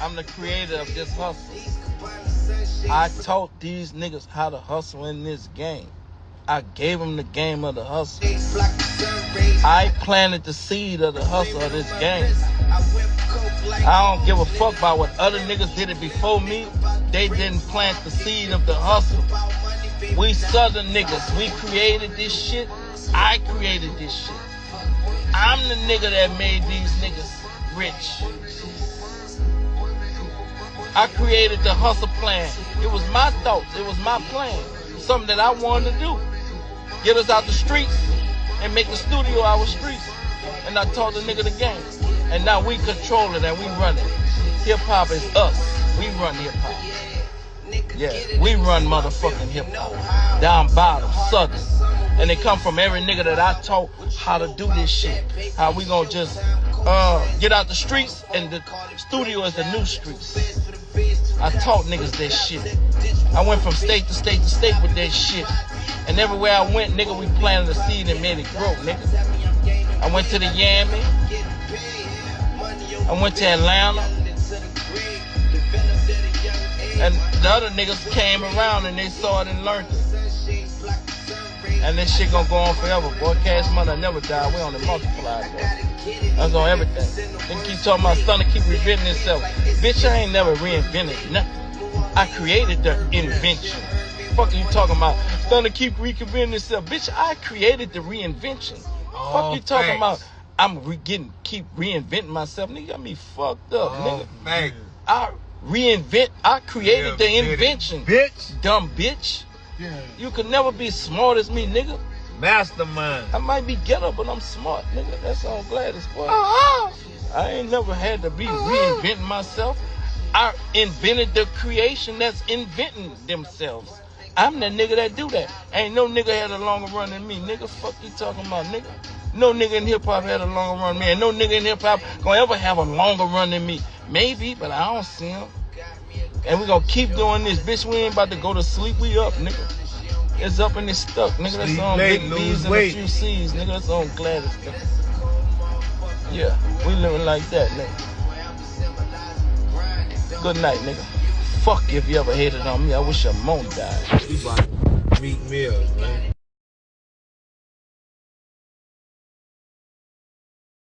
I'm the creator of this hustle. I taught these niggas how to hustle in this game. I gave them the game of the hustle. I planted the seed of the hustle of this game. I don't give a fuck about what other niggas did it before me. They didn't plant the seed of the hustle. We southern niggas, we created this shit. I created this shit. I'm the nigga that made these niggas rich. I created the hustle plan. It was my thoughts. It was my plan. Something that I wanted to do. Get us out the streets and make the studio our streets. And I taught the nigga the game. And now we control it and we run it. Hip hop is us. We run hip hop. Yeah, we run motherfucking hip hop. Down bottom, southern. And they come from every nigga that I taught how to do this shit. How we gonna just uh, get out the streets and the studio is the new streets. I taught niggas that shit. I went from state to state to state with that shit. And everywhere I went, nigga, we planted a seed and made it grow, nigga. I went to the Yami. I went to Atlanta. And the other niggas came around and they saw it and learned it. And this shit gonna go on forever, boy. Cash money never die. We only multiply, boy. That's on everything. Then keep talking about Stunna keep reinventing itself. Bitch, I ain't never reinvented nothing. I created the invention. Fuck are you talking about? Stunna keep reinventing itself. Bitch, I created the reinvention. Oh, Fuck you talking thanks. about? I'm re- getting keep reinventing myself. Nigga got me fucked up, Oh, nigga. thanks. I reinvent. I created Yeah, the invention. Bitch. Dumb bitch. Yeah. You could never be smart as me, nigga. Mastermind. I might be ghetto, but I'm smart, nigga. That's all Gladys, boy. Uh-huh. I ain't never had to be reinventing myself. I invented the creation that's inventing themselves. I'm the nigga that do that. Ain't no nigga had a longer run than me. Nigga, fuck you talking about, nigga. No nigga in hip hop had a longer run than me. And no nigga in hip hop gonna ever have a longer run than me. Maybe, but I don't see him. And we gonna keep doing this. Bitch, we ain't about to go to sleep. We up, nigga. It's up and it's stuck, nigga. That's Sleep on late, Big B's and a weight. few C's, nigga. That's on Gladys, nigga. Yeah, we living like that, nigga. Good night, nigga. Fuck if you ever hated on me. I wish your mom died. We about to Mills, man.